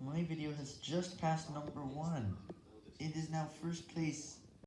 My video has just passed number one. It is now first place